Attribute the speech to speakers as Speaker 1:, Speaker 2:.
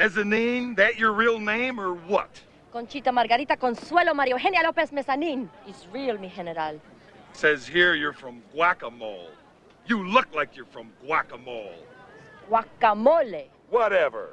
Speaker 1: Mezzanine, that your real name or what?
Speaker 2: Conchita Margarita Consuelo Mario Eugenia López Mezzanine is real, mi general.
Speaker 1: Says here you're from Guacamole. You look like you're from Guacamole.
Speaker 2: Guacamole.
Speaker 1: Whatever.